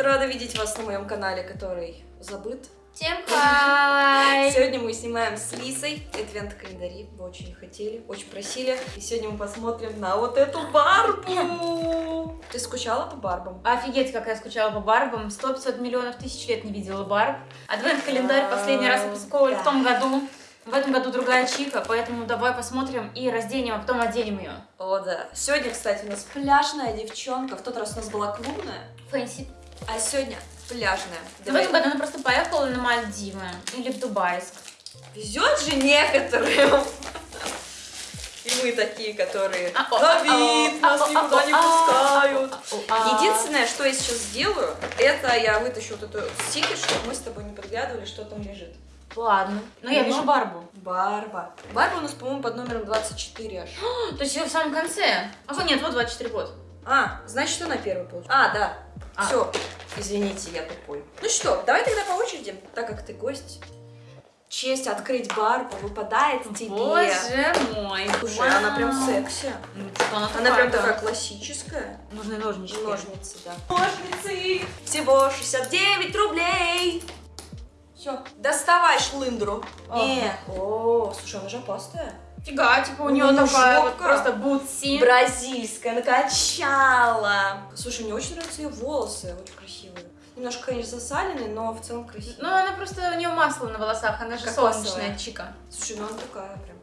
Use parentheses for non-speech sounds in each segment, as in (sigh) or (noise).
Привет! Рада видеть вас на моем канале, который забыт. Всем хай! (laughs) Сегодня мы снимаем с Лисой адвент-календари. Вы очень хотели, очень просили. И сегодня мы посмотрим на вот эту Барбу. (laughs) Ты скучала по Барбам? Офигеть, как я скучала по Барбам. 100-500 миллионов тысяч лет не видела Барб. Адвент-календарь последний раз упаковывали в том году. В этом году другая чика, поэтому давай посмотрим и разденем, а потом оденем ее. О, да. Сегодня, кстати, у нас пляжная девчонка. В тот раз у нас была клубная, Фэнси. А сегодня пляжная. В этом году она просто поехала на Мальдивы или в Дубайск. Везет же некоторым. И мы такие, которые А, Давид, а, нас а, никуда о, не а, пускают. А, Единственное, что я сейчас сделаю, это я вытащу вот эту стикер, чтобы мы с тобой не подглядывали, что там лежит. Ладно. Но я Ну. вижу Барбу. Барба. Барба у нас, по-моему, под номером 24 аж. (gasps) То есть ее в самом конце. А нет, вот 24 год. А, значит, что на первый получил? А, да. А. Все. Извините, я тупой. Ну что, давай тогда по очереди, так как ты гость. Честь открыть Барбу выпадает тебе. Боже мой. Слушай, она прям секси. Ну, что она, Она прям такая классическая. Нужны ножнички. Ножницы, да. Ножницы! Всего 69 рублей! Все, доставай шлындру. Ага. Не. О, слушай, она же опасная. Фига, типа у У нее неё такая вот просто бутси. Бразильская, накачала. Слушай, мне очень нравятся ее волосы, очень красивые. Немножко, конечно, засаленные, но в целом красивые. Ну, она просто, у нее масло на волосах, она же Кокосовое. солнечная чика. Слушай, ну она такая прям.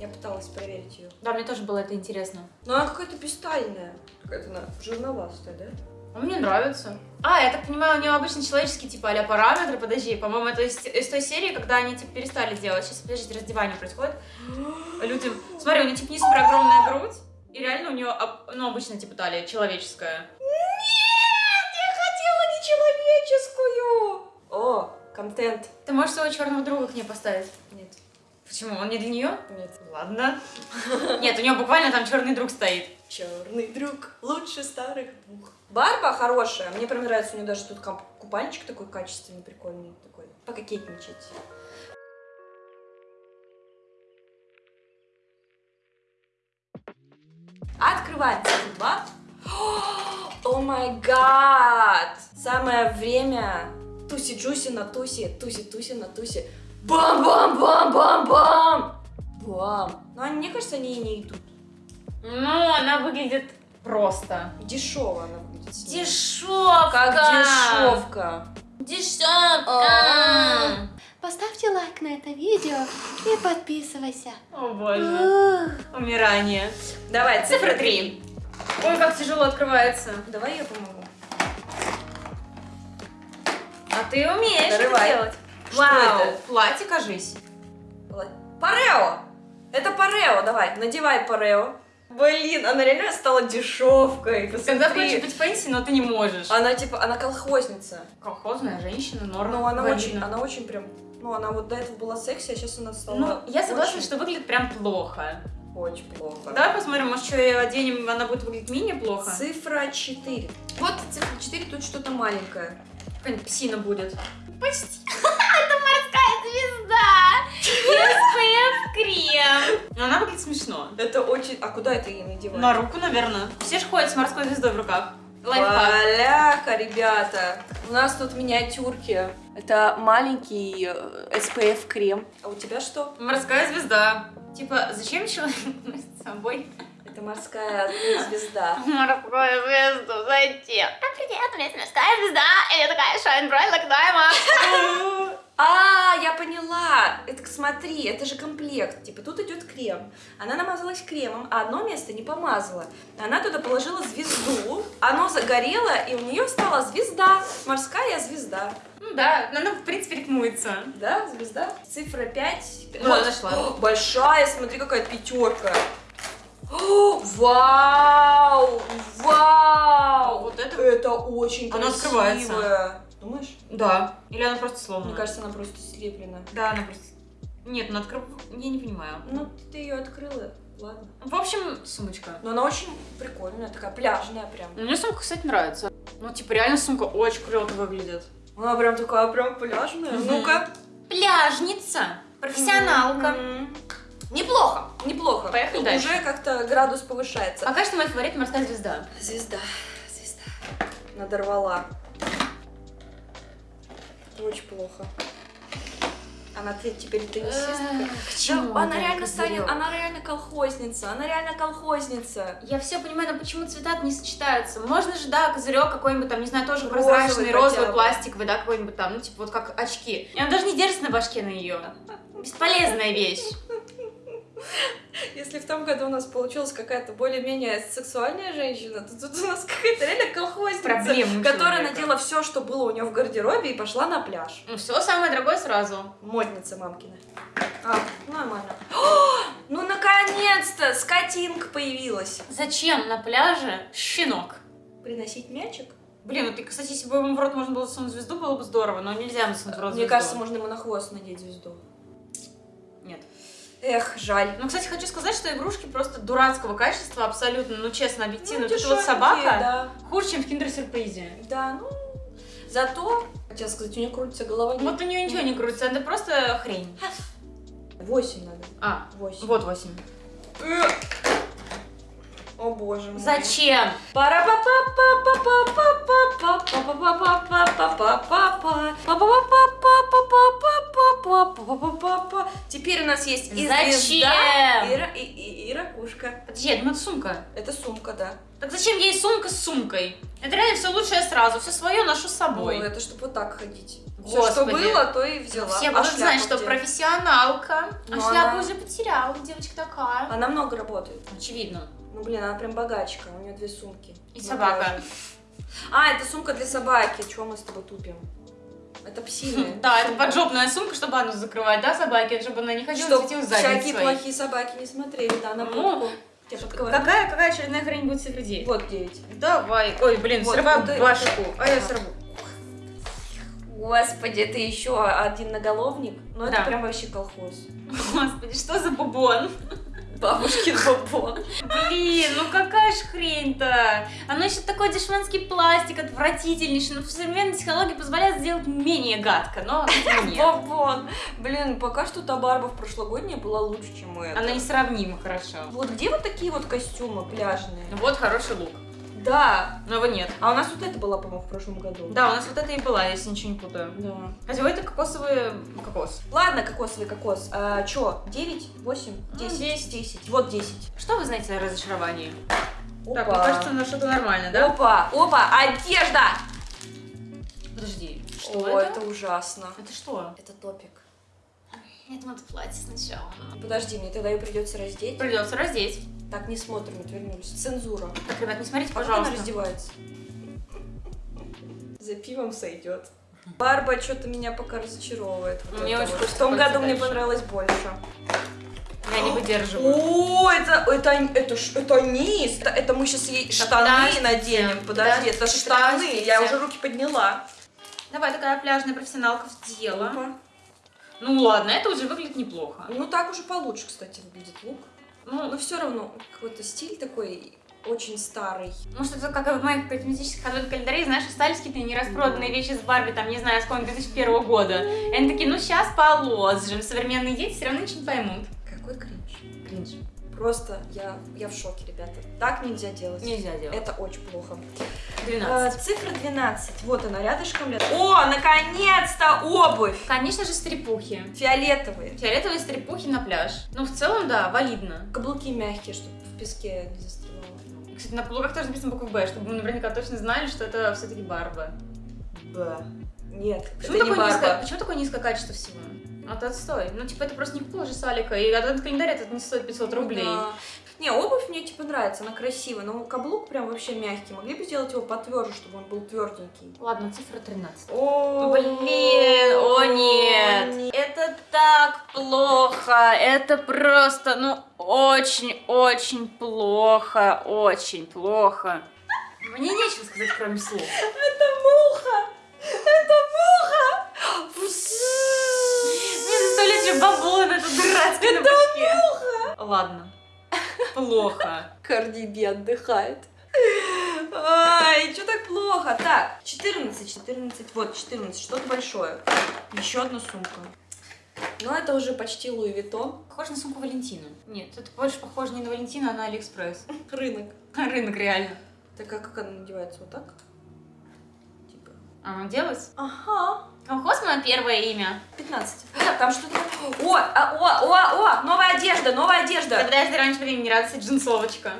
Я пыталась проверить ее. Да, мне тоже было это интересно. Но она какая-то пистальная. Какая-то она жирноватая, да? А мне нравится. А, я так понимаю, у нее обычно человеческие, типа, а параметры, подожди, по-моему, это из, из той серии, когда они, типа, перестали делать. Сейчас, подождите, раздевание происходит. (gasps) Люди, смотри, у нее, типа, не супер огромная грудь, и реально у нее, ну, обычно, типа, талия человеческая. Нет, я хотела нечеловеческую. О, контент. Ты можешь своего черного друга к ней поставить? Нет, Почему? Он не для нее? нет. Ладно. (laughs) Нет, у нее буквально там черный друг стоит. Черный друг лучше старых двух. Барба хорошая. Мне прям нравится, у нее даже тут купальничек такой качественный, прикольный такой. Пококетничать. Открываем циферблат. (gasps) О май гад! Самое время туси-джуси на туси, туси-туси на туси. Бам-бам-бам-бам-бам! Бам! Ну, они, мне кажется, они и не идут. Ну, она выглядит просто. Дешево она выглядит. Дешевка! Как дешевка. Дешевка! Поставьте лайк на это видео и подписывайся. О боже. Ух. Умирание. Давай, Цифра 3. Ой, как тяжело открывается. Давай я помогу. А ты умеешь Дорывай. это делать. Что Вау, это? платье, кажись. Парео! Это парео, давай, надевай парео. Блин, она реально стала дешевкой. Когда Посмотри. хочешь быть fancy, но ты не можешь. Она типа, она колхозница. Колхозная женщина, норм. Ну, она валидно. очень, она очень прям, ну, она вот до этого была секси, а сейчас она стала Ну, я согласна, очень, что выглядит прям плохо. очень плохо. Давай посмотрим, может, что ее оденем, она будет выглядеть менее плохо. Цифра 4. Вот цифра 4, тут что-то маленькое. Какая-нибудь псина будет. Почти. Крем. Но она выглядит смешно. Это очень... А куда это ей надевать? На руку, наверное. Все же ходят с морской звездой в руках. Лайфхак. Поляка, ребята. У нас тут миниатюрки. Это маленький э, SPF крем. А у тебя что? Морская звезда. Типа, зачем человек (laughs) с собой Это морская звезда. (laughs) морскую звезду? Зачем? Да привет, у меня есть морская звезда. И я такая shine bright like diamond. Поняла. Это смотри, это же комплект. Типа тут идет крем. Она намазалась кремом, а одно место не помазала. Она туда положила звезду. Оно загорело, и у нее стала звезда. Морская звезда. Ну да, она в принципе рекмуется. Да, звезда. Цифра 5. Вот, нашла. Большая, смотри, какая пятерка. О, (gasps) Вау! Вау! Вот это? Это очень красивое. открывается. Думаешь? Да. Или она просто сломана? Мне кажется, она просто слеплена. Да, она просто... Нет, она открыв... Я не понимаю. Ну, ты ее открыла, ладно. В общем, сумочка. Но она очень прикольная, такая пляжная прям. Мне сумка, кстати, нравится. Ну, типа, реально сумка очень круто выглядит. Она прям такая, прям пляжная. Мгм. Ну-ка. Пляжница. Профессионалка. Мгм. Неплохо, неплохо. Поехали Тут дальше. Уже как-то градус повышается. Пока что мой фаворит морская звезда. Звезда, звезда. надорвала. Очень плохо. Она те- теперь теннисистка. К чему Да, она это, реально станет, она реально колхозница, она реально колхозница. Я все понимаю, но почему цвета не сочетаются? Можно же, да, козырек какой-нибудь там, не знаю, тоже Розовый прозрачный, розовый, пластиковый, да, какой-нибудь там, ну, типа вот как очки. И он даже не держится на башке на ее. Бесполезная вещь. Если в том году у нас получилась какая-то более-менее сексуальная женщина, то тут у нас какая-то реально колхозница, Проблемы у которая человека. надела все, что было у нее в гардеробе и пошла на пляж. Ну, все самое дорогое сразу. Модница мамкина. А, нормально. О, ну наконец-то скотинка появилась. Зачем на пляже щенок? Приносить мячик? Блин, вот, и, кстати, если бы ему в рот можно было засунуть звезду, было бы здорово, но нельзя насунуть в рот Мне звезду. кажется, можно ему на хвост надеть звезду. Эх, жаль. Ну, кстати, хочу сказать, что игрушки просто дурацкого качества, абсолютно, ну, честно, объективно. Ну, вот эта вот собака Да. хуже, чем в киндер-сюрпризе. да, ну... Зато, хотела сказать, у нее крутится голова. Вот у нее ничего не крутится, это просто хрень. Восемь надо. А, Восемь. вот 8. О боже мой. Зачем? Теперь у нас есть и Зачем? звезда, и, и, и- и ракушка. Подожди, я думаю, это сумка. Это сумка, да. Так зачем ей сумка с сумкой? Это реально все лучшее сразу, все свое ношу с собой. Ну, это чтобы вот так ходить. Все, что было, то и взяла. Все А будут знать, что где? профессионалка. Ну, а шляпу она- уже потеряла, девочка такая. Она много работает. Очевидно. Ну, блин, она прям богачка. У нее две сумки. И На собака. А, это сумка для собаки. Чего мы с тобой тупим? Это псиная. (laughs) Да, это поджопная сумка, чтобы анус закрывать, да, собаки, чтобы она не ходила, светила задницей всякие своей. плохие собаки не смотрели, да, на Ну. Какая, какая очередная хрень будет всех людей? Вот девять. Давай. Ой, блин, Вот, срываю вот башку. А я сорву. Господи, это еще один наголовник. Ну, это Да. прям вообще колхоз. (laughs) Господи, что за бубон? Бабушкин бобон. Блин, ну какая ж хрень-то? Оно еще такой дешманский пластик, отвратительнейший. Но современные технологии позволяют сделать менее гадко, но. Бобон. Блин, пока что та барба в прошлогодняя была лучше, чем это. Она несравнима хорошо. Вот где вот такие вот костюмы пляжные? Вот хороший лук. Да. Но его нет. А у нас вот это была, по-моему, в прошлом году. Да, у нас вот это и была, если ничего не путаю. Да. Хотя это кокосовый кокос. Ладно, кокосовый кокос. А, чё, 9, 8, Ну, 10? 10. 10. Вот 10. Что вы знаете о разочаровании? Опа. Так, мне кажется, на что-то нормально, да? Опа, опа, одежда! Подожди, что О, это? это ужасно. Это что? Это топик. Это платье сначала. Подожди, мне тогда ее придется раздеть. Придется раздеть. Так, не смотрим, отвернулись. Цензура. Так, ребят, не смотрите, А как она пожалуйста. раздевается? За пивом сойдет. Барба что-то меня пока разочаровывает. Вот Мне очень вот. В том году мне дальше. понравилось больше. Я не выдерживаю. О, это, это, это, это низ. Это, это мы сейчас ей штаны подождите, наденем. Подожди, это штаны. Я уже руки подняла. Давай, такая пляжная профессионалка в дело. Ну ладно, это уже выглядит неплохо. Ну так уже получше, кстати, выглядит лук. Ну, Но все равно какой-то стиль такой очень старый. может, это как в моих косметических адвент календарей, знаешь, остались какие-то нераспроданные вещи с Барби, там, не знаю, с какого-нибудь 2001 года. И они такие, ну сейчас положим. Современные дети все равно ничего не поймут. Какой кринж. Кринж. Просто я, я в шоке, ребята. Так нельзя делать. Нельзя делать. Это очень плохо. 12. Э, цифра 12. Вот она рядышком. О, наконец-то обувь! Конечно же, стрипухи. Фиолетовые. Фиолетовые стрипухи на пляж. Ну, в целом, да, валидно. Каблуки мягкие, чтобы в песке не застревало. Кстати, на каблуках тоже написано буквой Б, чтобы мы наверняка точно знали, что это все-таки Барба. Б. Нет, Почему это не такое, низкое, барба. почему такое низкое качество всего? А то отстой. Ну, типа, это просто не купила же Салика, и адвент календарь этот не стоит 500 рублей. Да. Не, обувь мне типа нравится, она красивая, но каблук прям вообще мягкий. Могли бы сделать его потверже, чтобы он был тверденький. Ладно, цифра 13. О, Блин, о нет. Это так плохо, это просто, ну, очень-очень плохо, очень плохо. Мне нечего сказать, кроме слов. Это муха! Это муха! Мне заставляет же бабон эту дурацкую на башке. Ладно. Плохо. Карди Би отдыхает. Ай, что так плохо? Так, 14, 14, вот 14, что-то большое. Еще одна сумка. Но это уже почти Луи Виттон. Похоже на сумку Валентину. Нет, это больше похоже не на Валентину, а на Алиэкспресс. Рынок. Рынок реально. Так а как она надевается? Вот так? А, делать? Ага. Колхоз мое первое имя. 15. Нет, (gasps) там что-то... О, а, о, о, о, новая одежда, новая одежда. Я раньше времени радости джинсовочка.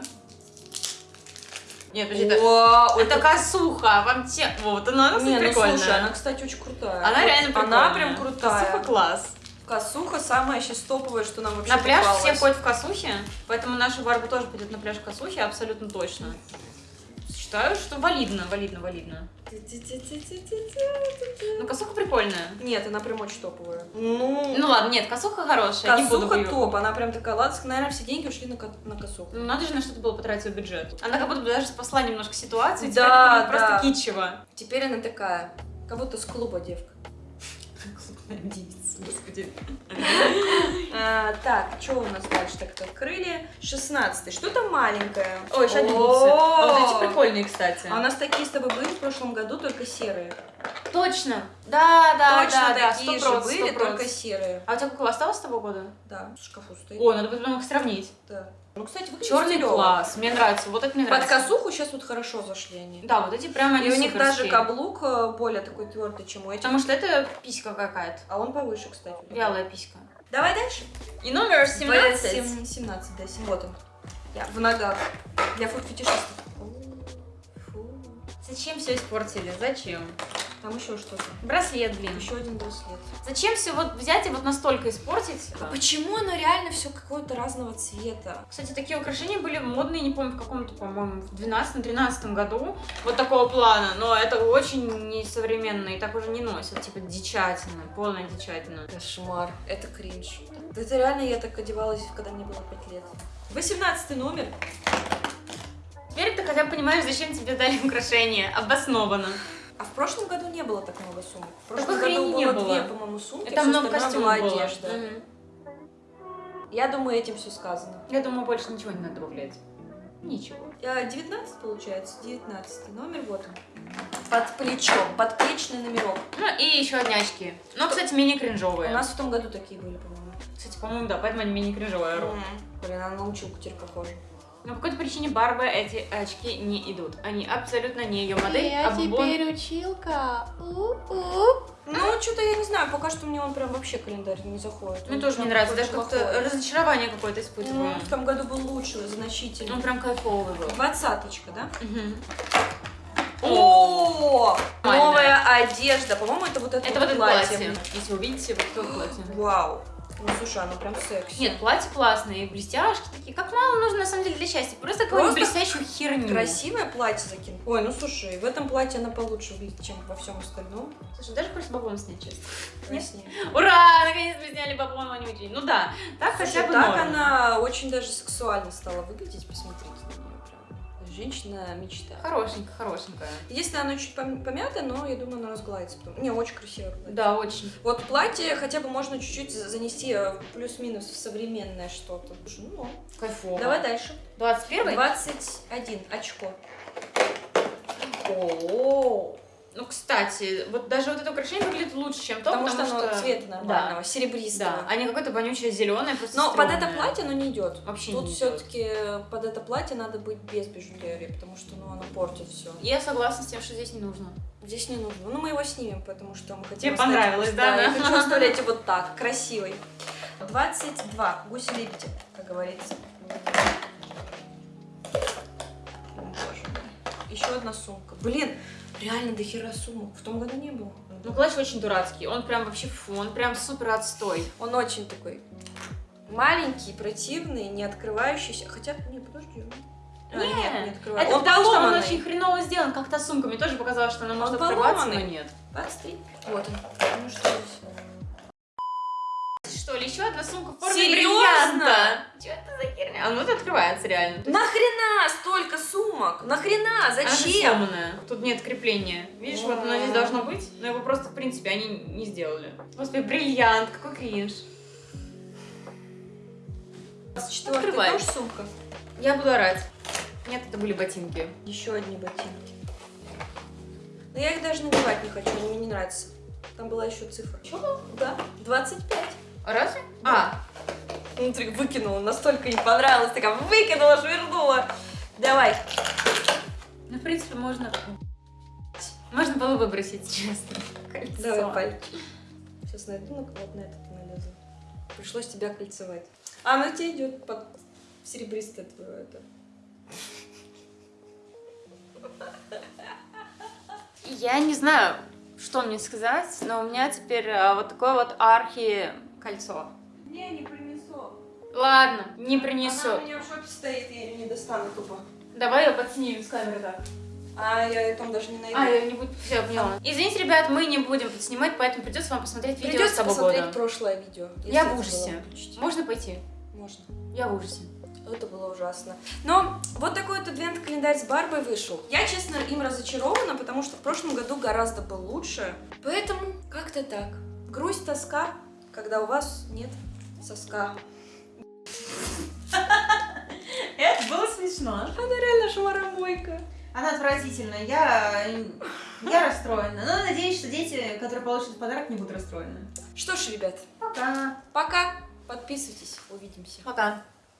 Нет, подожди, это, О, это косуха, вам те... Вот она, она Не, ну прикольная. слушай, она, кстати, очень крутая. Она реально прикольная. Она прям крутая. Косуха класс. Косуха самая сейчас топовая, что нам вообще На пляж попалось. все ходят в косухе, поэтому наша Барба тоже пойдет на пляж в косухе, абсолютно точно. Считаю, что валидно, валидно, валидно. Ну, косуха прикольная. Нет, она прям очень топовая. Ну, Ну ладно, нет, косуха хорошая, не косуха ее- топ, она прям такая, ладно, наверное, все деньги ушли на, на косуху. Ну, надо же на что-то было потратить свой бюджет. Она как будто бы даже спасла немножко ситуацию, Да, будет просто да. кичево. Теперь она такая, как будто с клуба девка. Девица, господи. (laughs) А, так, что у нас дальше так открыли? 16 Что-то маленькое. Ой! А вот эти прикольные, кстати. А у нас такие с тобой были в прошлом году, только серые. Точно. Да, да, Точно да, да, такие сто же проц, были, сто проц. только серые. А у тебя какого осталось с того года? Да, в шкафу стоит. О, надо будет потом их сравнить. Да. Ну, кстати, Черный класс, мне нравится, вот это мне Под нравится. косуху сейчас вот хорошо зашли они. Да, вот эти прямо они И у них даже каблук э, более такой твердый, чем у этих. Потому что это писька какая-то. А он повыше, кстати. Вялая писька. Давай дальше. И номер 17. 17. 17, да, сем- вот он. Я в ногах. Для фуд-фетишистов. Фу. Зачем все испортили? Зачем? Там еще что-то. Браслет, блин. Еще один браслет. Зачем все вот взять и вот настолько испортить? А почему оно реально все какое-то разного цвета? Кстати, такие украшения были модные, не помню, в каком-то, по-моему, в 12-13 году. Вот такого плана. Но это очень несовременно и так уже не носят. Типа дичательно, полная дичательно. Кошмар. Это кринж. Да Это реально я так одевалась, когда мне было 5 лет. 18 номер. Теперь ты хотя бы понимаешь, зачем тебе дали украшения. Обоснованно. А в прошлом году не было так много сумок. В прошлом Такой году было было. две, по-моему, сумки, Это много костюмов была одежда. Мгм. Я думаю, этим все сказано. Я думаю, больше ничего не надо добавлять. Ничего. А, 19 получается, 19 номер, вот он. Под плечом, подплечный номерок. Ну и еще одни очки. Но, кстати, мини-кринжовые. У нас в том году такие были, по-моему. Кстати, по-моему, да, поэтому они мини-кринжовые. М. Блин, она на училку теперь похожа. Но по какой-то причине Барбы эти очки не идут. Они абсолютно не ее модель. Я а бубон- теперь училка. У-у. Ну, что-то я не знаю, пока что мне он прям вообще календарь не заходит. Мне Он тоже не нравится, даже как-то разочарование какое-то Ну, испытываю. в том году был лучше, значительно. Он прям кайфовый был. Двадцаточка, да? Мгм. О, новая одежда. По-моему, это вот это, Это вот это платье. Если увидите, вот это платье. Вау. Ну, слушай, оно прям секси. Нет, платье классное, и блестяшки такие. Как мало нужно на самом деле для счастья. Просто какую-нибудь блестящую херню. Красивое платье закинул. Ой, ну слушай, в этом платье она получше выглядит, чем во всем остальном. Слушай, даже просто бабон снять честно. Нет? Краснее. (laughs) Ура! Наконец-то сняли бабон вонючий. Ну да, так Слушай, хотя бы так норм. она очень даже сексуально стала выглядеть. Посмотрите. Женщина мечта. Хорошенькая, хорошенькая. Единственное, она чуть пом- помята, но я думаю, она разгладится. потом. Не, очень красивое платье. Да, очень. Вот платье хотя бы можно чуть-чуть за- занести э, плюс-минус в современное что-то. Ну, Кайфово. давай дальше. 21 21 очко. О, Ну, кстати, вот даже вот это украшение выглядит лучше, чем то, потому, что оно цвета Да. нормального, серебристого. Да, а не какое-то вонючее зеленое, просто Но под это платье оно не идет. Вообще Тут не идёт. все-таки под это платье надо быть без бижутерии, потому что ну, оно портит все. Я согласна с тем, что здесь не нужно. Здесь не нужно. Ну, мы его снимем, потому что мы хотим. Тебе понравилось, да, да? Я хочу оставлять (laughs) его так, красивый. 22. Гуси-лебеди, как говорится. Еще одна сумка. Блин, реально до хера сумок. В том году не было. Ну, клатч очень дурацкий. Он прям вообще фу, он прям супер отстой. Он очень такой маленький, противный, не открывающийся. Хотя, не, подожди. А, Не, нет, не открываю. Это он потому, что он очень хреново сделан, как та сумка. Мне тоже показалось, что она может Он открываться, но нет. 23. Вот он. Ну что здесь? Что ли, еще одна сумка в форме Серьезно? бриллианта? А это открывается реально. Нахрена столько сумок? Нахрена? Она Зачем? сломанная. Тут нет крепления. Видишь, вот оно здесь должно быть, но его просто, в принципе, они не сделали. Господи, бриллиант, какой кринж. 24 Открывай. тоже сумка. Я буду орать. Нет, это были ботинки. Еще одни ботинки. Но я их даже надевать не хочу, они мне не нравятся. Там была еще цифра. Чего? Да, 25. А разве? А, Внутри выкинула, настолько не понравилось, такая выкинула, швырнула. Давай. ну, в принципе, можно... Можно было выбросить, честно. Кольцо. Давай пальчик. Сейчас найду, ну вот на этот налезу. Пришлось тебя кольцевать. А, ну тебе идет под серебристое твое это. Я не знаю, что мне сказать, но у меня теперь а, вот такое вот архи-кольцо. Не, не принесу. Ладно, не принесу. Она у меня в шопе стоит, я ее не достану тупо. Давай ее подснимем с камеры так. А я ее там даже не найду. А, я не буду. Все, поняла. Извините, ребят, мы не будем подснимать, поэтому придется вам посмотреть видео с Придется того посмотреть года. прошлое видео. Я в ужасе. Можно пойти? Можно. Я в ужасе. Это было ужасно. Но вот такой вот адвент-календарь с Барбой вышел. Я, честно, им разочарована, потому что в прошлом году гораздо был лучше. Поэтому как-то так. Грусть, тоска, когда у вас нет соска. Смешно. Она реально шмаромойка. Она отвратительная. Я, я расстроена. Но надеюсь, что дети, которые получат подарок, не будут расстроены. Что ж, ребят, Пока. пока. Подписывайтесь. Увидимся. Пока.